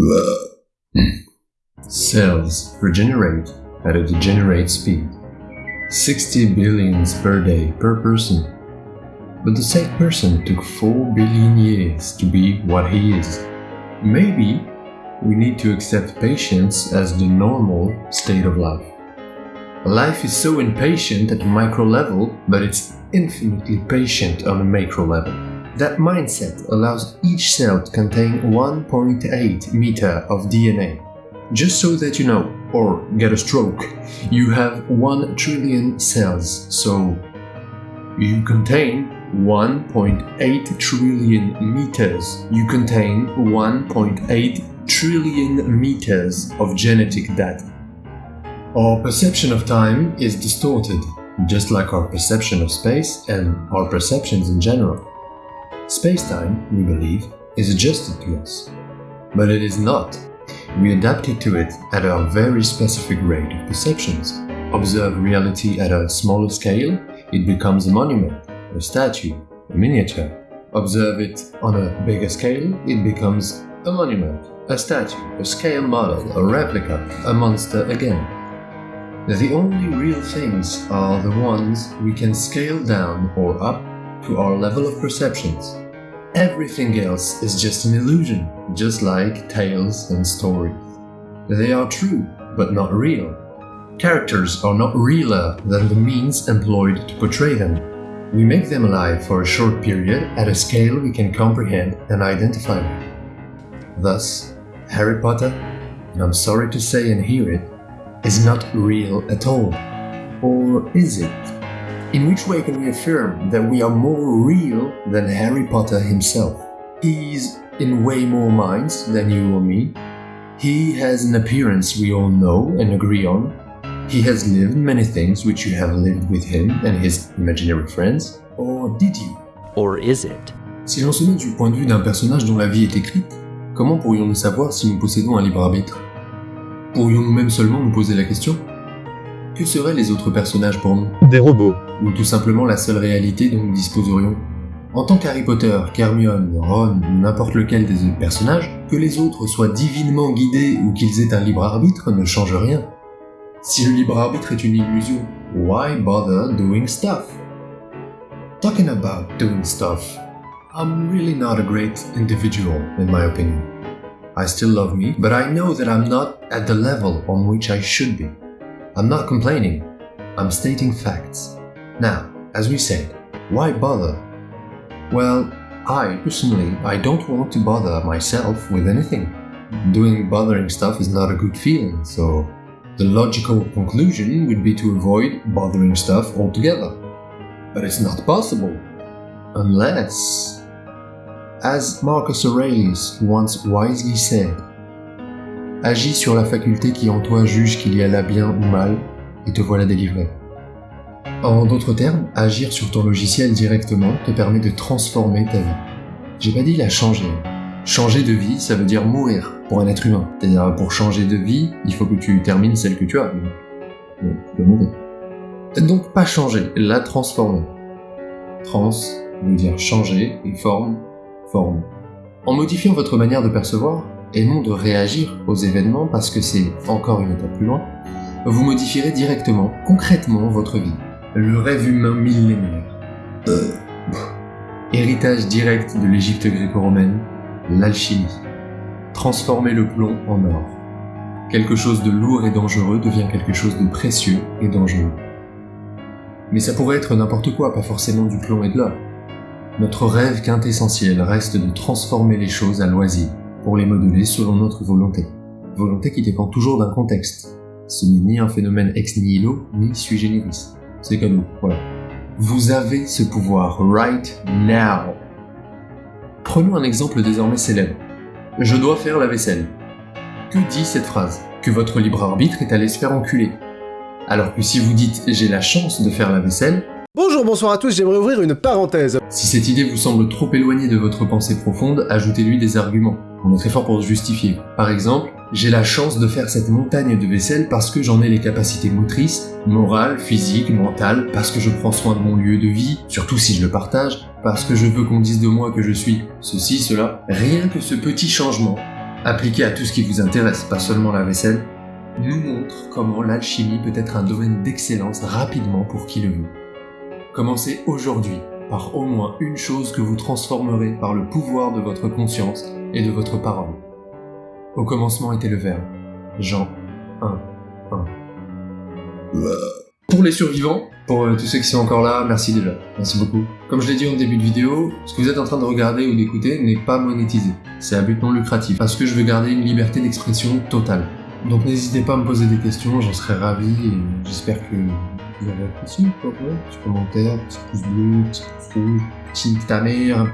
Hmm. Cells regenerate at a degenerate speed. 60 billions per day per person. But the same person took 4 billion years to be what he is. Maybe we need to accept patience as the normal state of life. Life is so impatient at a micro level, but it's infinitely patient on a macro level. That mindset allows each cell to contain 1.8 meter of DNA. Just so that you know, or get a stroke, you have 1 trillion cells, so you contain 1.8 trillion meters. You contain 1.8 trillion meters of genetic data. Our perception of time is distorted, just like our perception of space and our perceptions in general. Space-time, we believe, is adjusted to us. But it is not. We adapted to it at a very specific rate of perceptions. Observe reality at a smaller scale, it becomes a monument, a statue, a miniature. Observe it on a bigger scale, it becomes a monument, a statue, a scale model, a replica, a monster again. The only real things are the ones we can scale down or up to our level of perceptions. Everything else is just an illusion, just like tales and stories. They are true, but not real. Characters are not realer than the means employed to portray them. We make them alive for a short period at a scale we can comprehend and identify. Thus, Harry Potter, and I'm sorry to say and hear it, is not real at all. Or is it? In which way can we affirm that we are more real than Harry Potter himself? He's in way more minds than you or me. He has an appearance we all know and agree on. He has lived many things which you have lived with him and his imaginary friends. Or did you? Or is it? Si l'on se met du point de vue d'un personnage dont la vie est écrite, comment pourrions-nous savoir si nous possédons un libre arbitre Pourrions-nous même seulement nous poser la question Que seraient les autres personnages pour nous Des robots. Ou tout simplement la seule réalité dont nous disposerions En tant qu'Harry Potter, qu'Hermione, Ron ou n'importe lequel des autres personnages, que les autres soient divinement guidés ou qu'ils aient un libre arbitre ne change rien. Si le libre arbitre est une illusion, why bother doing stuff? Talking about doing stuff, I'm really not a great individual in my opinion. I still love me, but I know that I'm not at the level on which I should be. I'm not complaining, I'm stating facts. Now, as we said, why bother? Well, I personally, I don't want to bother myself with anything. Doing bothering stuff is not a good feeling, so the logical conclusion would be to avoid bothering stuff altogether. But it's not possible. Unless As Marcus Aurelius once wisely said, Agis sur la faculté qui en toi juge qu'il y a là bien ou mal, et te voilà délivré. En d'autres termes, agir sur ton logiciel directement te permet de transformer ta vie. J'ai pas dit la changer. Changer de vie, ça veut dire mourir pour un être humain. C'est-à-dire, pour changer de vie, il faut que tu termines celle que tu as. Donc, tu dois mourir. Donc, pas changer, la transformer. Trans veut dire changer et forme forme. En modifiant votre manière de percevoir, et non de réagir aux événements parce que c'est encore une étape plus loin, vous modifierez directement, concrètement votre vie. Le rêve humain millénaire. Euh, héritage direct de l'Égypte gréco-romaine, l'alchimie. Transformer le plomb en or. Quelque chose de lourd et dangereux devient quelque chose de précieux et dangereux. Mais ça pourrait être n'importe quoi, pas forcément du plomb et de l'or. Notre rêve quintessentiel reste de transformer les choses à loisir, pour les modeler selon notre volonté. Volonté qui dépend toujours d'un contexte. Ce n'est ni un phénomène ex nihilo, ni sui generis. C'est comme nous, voilà. Vous avez ce pouvoir right now. Prenons un exemple désormais célèbre. Je dois faire la vaisselle. Que dit cette phrase? Que votre libre arbitre est allé se faire enculer. Alors que si vous dites j'ai la chance de faire la vaisselle, Bonjour, bonsoir à tous, j'aimerais ouvrir une parenthèse. Si cette idée vous semble trop éloignée de votre pensée profonde, ajoutez-lui des arguments. On est très fort pour se justifier. Par exemple, j'ai la chance de faire cette montagne de vaisselle parce que j'en ai les capacités motrices, morales, physiques, mentales, parce que je prends soin de mon lieu de vie, surtout si je le partage, parce que je veux qu'on dise de moi que je suis ceci, cela. Rien que ce petit changement appliqué à tout ce qui vous intéresse, pas seulement la vaisselle, nous montre comment l'alchimie peut être un domaine d'excellence rapidement pour qui le veut. Commencez aujourd'hui par au moins une chose que vous transformerez par le pouvoir de votre conscience et de votre parole. Au commencement était le Verbe. Jean 1, 1. Pour les survivants, pour euh, tous ceux qui sont encore là, merci déjà. Merci beaucoup. Comme je l'ai dit en début de vidéo, ce que vous êtes en train de regarder ou d'écouter n'est pas monétisé. C'est à but non lucratif. Parce que je veux garder une liberté d'expression totale. Donc n'hésitez pas à me poser des questions, j'en serai ravi et j'espère que vous avez apprécié. Petit commentaire, petit pouce bleu, petit pouce rouge, petit ta mère.